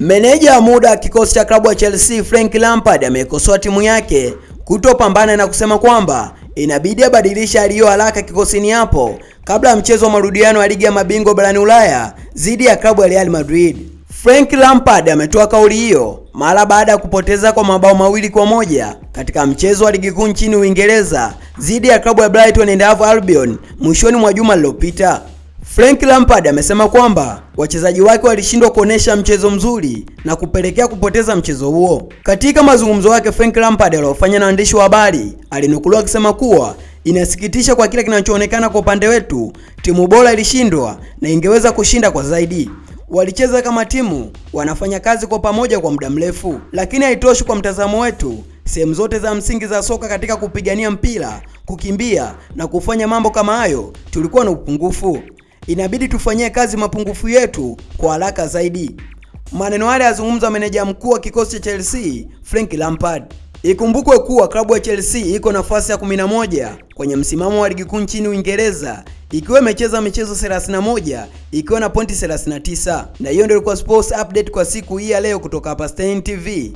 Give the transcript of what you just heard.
Meneja wa muda wa kikosi cha klabu ya Chelsea Frank Lampard amekosoa timu yake kutopambana na kusema kwamba inabidi abadilishe aliyo haraka kikosini hapo kabla ya mchezo wa marudiano ya ligi ya mabingwa barani Ulaya dhidi ya klabu ya Real Madrid. Frank Lampard ametoa kauli hiyo mara baada ya kupoteza kwa mabao mawili kwa moja katika mchezo wa ligi kuu nchini Uingereza dhidi ya klabu ya Brighton and Hove Albion mwishoni mwa juma lililopita. Frank Lampard amesema kwamba wachezaji wake walishindwa kuonesha mchezo mzuri na kupelekea kupoteza mchezo huo. Katika mazungumzo yake, Frank Lampard aliyofanya na waandishi wa habari alinukuliwa akisema kuwa inasikitisha kwa kile kinachoonekana kwa upande wetu, timu bora ilishindwa na ingeweza kushinda kwa zaidi. Walicheza kama timu, wanafanya kazi kwa pamoja kwa muda mrefu, lakini haitoshi kwa mtazamo wetu. Sehemu zote za msingi za soka katika kupigania mpira, kukimbia na kufanya mambo kama hayo, tulikuwa na upungufu inabidi tufanyie kazi mapungufu yetu kwa haraka zaidi. Maneno haya yazungumza meneja mkuu wa kikosi cha Chelsea Frank Lampard. Ikumbukwe kuwa klabu ya Chelsea iko nafasi ya 11 kwenye msimamo wa ligi kuu nchini Uingereza ikiwa imecheza michezo 31 ikiwa na pointi 39. Na hiyo ndio ilikuwa sports update kwa siku hii ya leo kutoka hapa Stein TV.